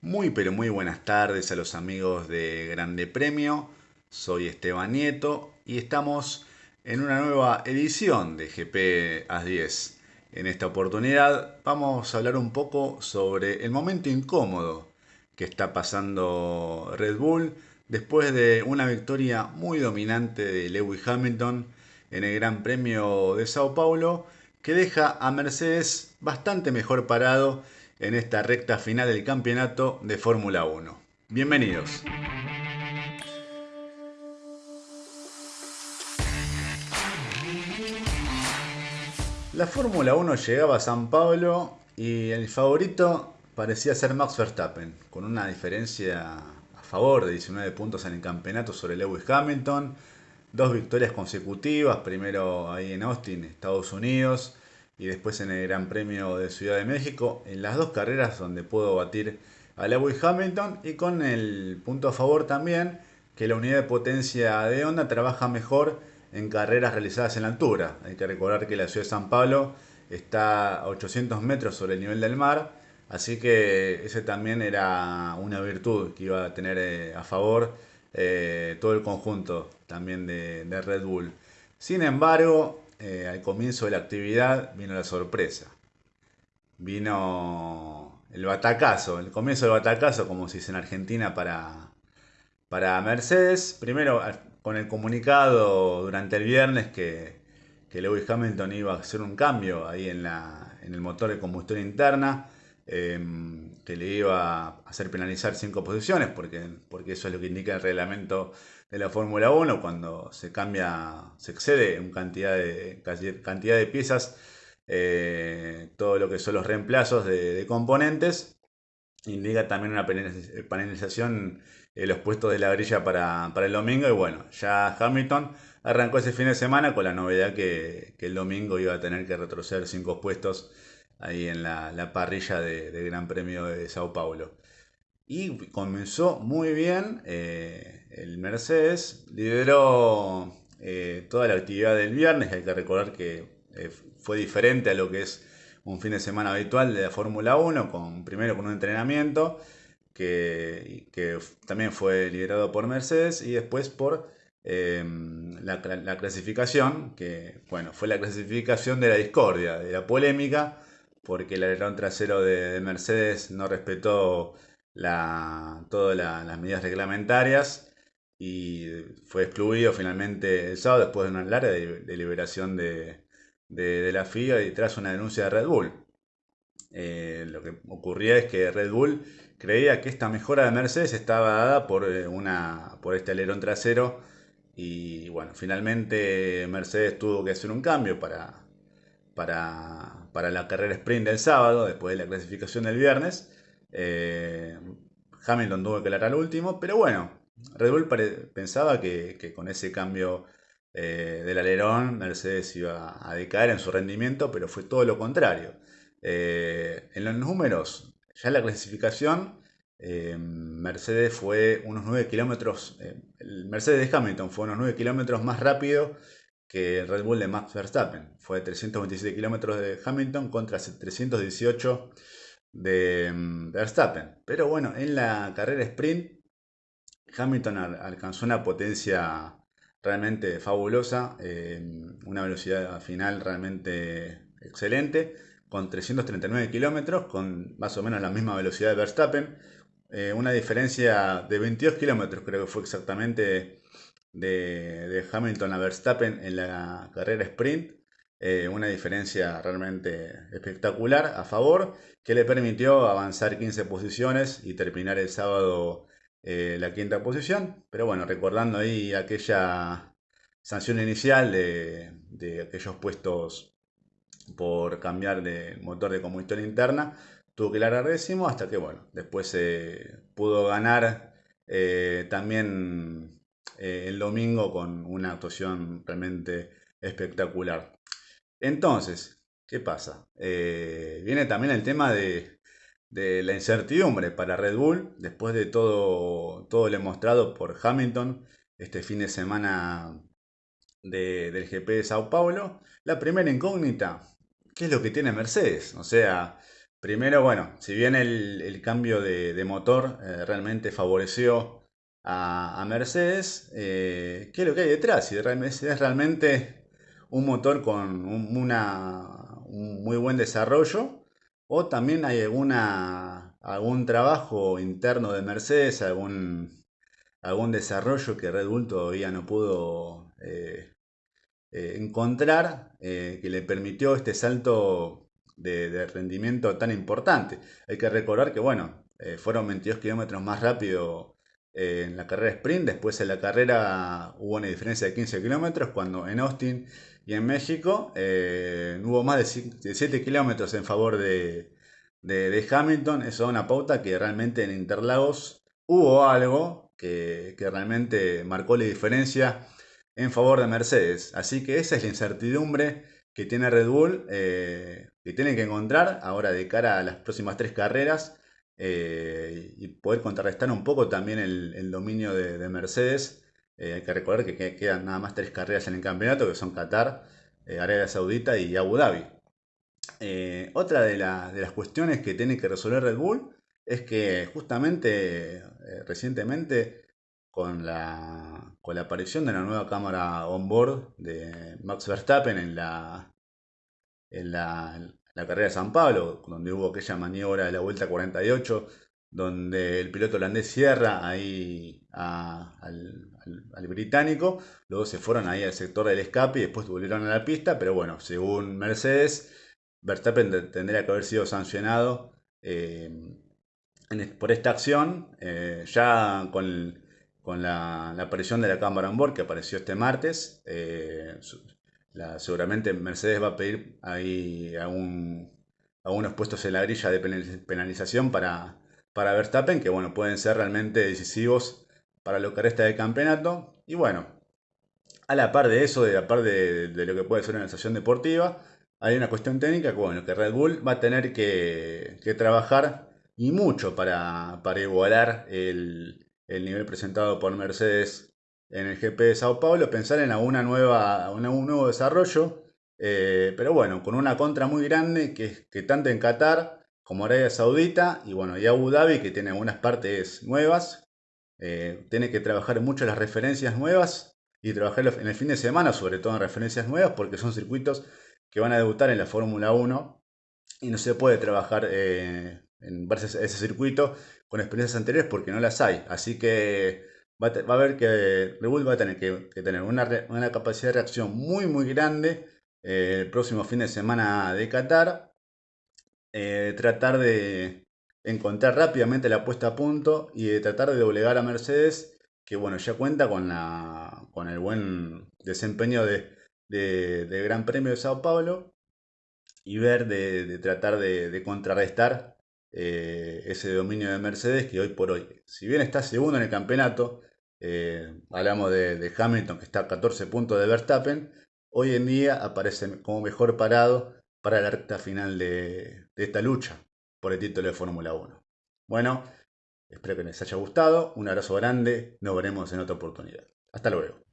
Muy pero muy buenas tardes a los amigos de Grande Premio. Soy Esteban Nieto y estamos en una nueva edición de GP AS10. En esta oportunidad vamos a hablar un poco sobre el momento incómodo que está pasando Red Bull después de una victoria muy dominante de Lewis Hamilton en el Gran Premio de Sao Paulo que deja a Mercedes bastante mejor parado en esta recta final del campeonato de Fórmula 1. Bienvenidos. La Fórmula 1 llegaba a San Pablo y el favorito parecía ser Max Verstappen, con una diferencia a favor de 19 puntos en el campeonato sobre Lewis Hamilton, dos victorias consecutivas, primero ahí en Austin, Estados Unidos, y después en el Gran Premio de Ciudad de México, en las dos carreras donde puedo batir a Lewis Hamilton y con el punto a favor también que la unidad de potencia de Honda trabaja mejor en carreras realizadas en la altura. Hay que recordar que la ciudad de San Pablo está a 800 metros sobre el nivel del mar, así que ese también era una virtud que iba a tener eh, a favor eh, todo el conjunto también de Red Bull. Sin embargo, eh, al comienzo de la actividad vino la sorpresa. Vino el batacazo, el comienzo del batacazo, como se dice en Argentina, para, para Mercedes. Primero, con el comunicado durante el viernes que, que Lewis Hamilton iba a hacer un cambio ahí en, la, en el motor de combustión interna, em, que le iba a hacer penalizar cinco posiciones, porque, porque eso es lo que indica el reglamento de la Fórmula 1 cuando se cambia, se excede en cantidad de, cantidad de piezas, eh, todo lo que son los reemplazos de, componentes. Indica también una penalización en los puestos de la grilla para, el domingo. Y bueno, ya Hamilton arrancó ese fin de semana con la novedad que, el domingo iba a tener que retroceder cinco puestos ahí en la, parrilla del Gran Premio de Sao Paulo. Y comenzó muy bien. Eh, el Mercedes lideró eh, toda la actividad del viernes. Hay que recordar que eh, fue diferente a lo que es un fin de semana habitual de la Fórmula 1. Con, primero con un entrenamiento que, también fue liderado por Mercedes y después por la, clasificación, que bueno, fue la clasificación de la discordia, de la polémica, porque el alerón trasero de Mercedes no respetó todas las medidas reglamentarias y fue excluido finalmente el sábado después de una larga deliberación de, de, la FIA y tras una denuncia de Red Bull. Eh, lo que ocurría es que Red Bull creía que esta mejora de Mercedes estaba dada por, eh, una, por este alerón trasero y bueno, finalmente Mercedes tuvo que hacer un cambio para, para, para la carrera sprint del sábado, después de la clasificación del viernes. Eh, Hamilton tuvo que aclarar al último, pero bueno, Red Bull pensaba que, con ese cambio eh, del alerón Mercedes iba a decaer en su rendimiento, pero fue todo lo contrario. Eh, en los números, ya en la clasificación, Mercedes fue unos 9 kilómetros, Mercedes de Hamilton fue unos 9 kilómetros más rápido que el Red Bull de Max Verstappen. Fue 327 kilómetros de Hamilton contra 318 de mm, Verstappen. Pero bueno, en la carrera sprint, Hamilton alcanzó una potencia realmente fabulosa, una velocidad final realmente excelente, con 339 kilómetros, con más o menos la misma velocidad de Verstappen. Eh, una diferencia de 22 kilómetros, creo que fue exactamente, de, de Hamilton a Verstappen en la carrera sprint. Eh, una diferencia realmente espectacular a favor que le permitió avanzar 15 posiciones y terminar el sábado eh, la quinta posición. Pero bueno, recordando ahí aquella sanción inicial de, aquellos puestos por cambiar de motor de combustión interna, tuvo que largar décimo hasta que bueno, después se pudo ganar eh, también el domingo con una actuación realmente espectacular. Entonces, ¿qué pasa? Eh, viene también el tema de, la incertidumbre para Red Bull, después de todo, todo lo mostrado por Hamilton este fin de semana del GP de Sao Paulo. La primera incógnita, ¿qué es lo que tiene Mercedes? O sea, Primero, bueno, si bien el, cambio de, motor eh, realmente favoreció a, Mercedes, eh, ¿qué es lo que hay detrás? Si es realmente un motor con un, muy buen desarrollo o también hay alguna, algún trabajo interno de Mercedes, algún, algún desarrollo que Red Bull todavía no pudo eh, encontrar que le permitió este salto de, rendimiento tan importante. Hay que recordar que, bueno, eh, fueron 22 kilómetros más rápido eh, en la carrera sprint, después en la carrera hubo una diferencia de 15 kilómetros, cuando en Austin y en México eh, hubo más de 7 kilómetros en favor de, de, Hamilton. Eso da una pauta que realmente en Interlagos hubo algo que, que realmente marcó la diferencia en favor de Mercedes. Así que esa es la incertidumbre que tiene Red Bull, eh, que tienen que encontrar ahora de cara a las próximas tres carreras eh, y poder contrarrestar un poco también el, dominio de, Mercedes. Eh, hay que recordar que, quedan nada más tres carreras en el campeonato, que son Qatar, Arabia Saudita y Abu Dhabi. otra de, de, las cuestiones que tiene que resolver Red Bull es que justamente recientemente con la, con la aparición de la nueva cámara on-board de Max Verstappen en la, en la, carrera de San Pablo, donde hubo aquella maniobra de la vuelta 48, donde el piloto holandés cierra ahí al, británico, luego se fueron ahí al sector del escape y después volvieron a la pista, pero bueno, según Mercedes, Verstappen tendría que haber sido sancionado eh, por esta acción, eh, ya con el con la, aparición de la cámara on board que apareció este martes. Eh, seguramente Mercedes va a pedir ahí a, puestos en la grilla de penalización para, para Verstappen, que bueno, pueden ser realmente decisivos para lo que resta del campeonato. Y bueno, a la par de eso, a la par de, lo que puede ser una estación deportiva, hay una cuestión técnica que, bueno, que Red Bull va a tener que, trabajar y mucho para, igualar el, el nivel presentado por Mercedes en el GP de Sao Paulo, pensar en alguna nueva, un nuevo desarrollo, eh, pero bueno, con una contra muy grande que, que tanto en Qatar como Arabia Saudita y bueno, y Abu Dhabi que tiene algunas partes nuevas, eh, tiene que trabajar mucho las referencias nuevas y trabajar en el fin de semana sobre todo en referencias nuevas porque son circuitos que van a debutar en la Fórmula 1 y no se puede trabajar eh, en ese circuito con experiencias anteriores porque no las hay. Así que va a, ver que Red va a tener que, tener una, capacidad de reacción muy muy grande eh, el próximo fin de semana de Qatar. Eh, tratar de encontrar rápidamente la puesta a punto y de tratar de doblegar a Mercedes que bueno ya cuenta con, la, con el buen desempeño de, de, Gran Premio de Sao Paulo y ver de, tratar de contrarrestar eh, ese dominio de Mercedes que hoy por hoy, si bien está segundo en el campeonato, eh, hablamos de, Hamilton que está a 14 puntos de Verstappen, hoy en día aparece como mejor parado para la recta final de, de esta lucha por el título de Fórmula 1. Bueno, espero que les haya gustado, un abrazo grande, nos veremos en otra oportunidad. Hasta luego.